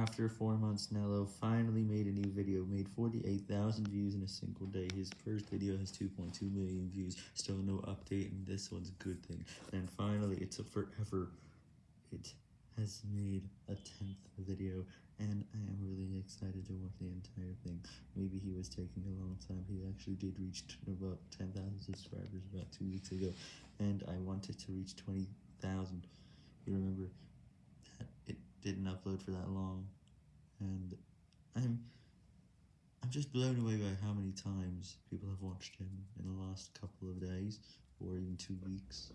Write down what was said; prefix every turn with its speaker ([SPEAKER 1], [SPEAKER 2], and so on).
[SPEAKER 1] After 4 months, Nello finally made a new video, made 48,000 views in a single day. His first video has 2.2 million views, still no update, and this one's a good thing. And finally, it's a forever, it has made a 10th video, and I am really excited to watch the entire thing. Maybe he was taking a long time, he actually did reach about 10,000 subscribers about 2 weeks ago, and I wanted to reach 20,000. You remember that it didn't upload for that long, and I'm I'm just blown away by how many times people have watched him in the last couple of days, or even two weeks.